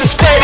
display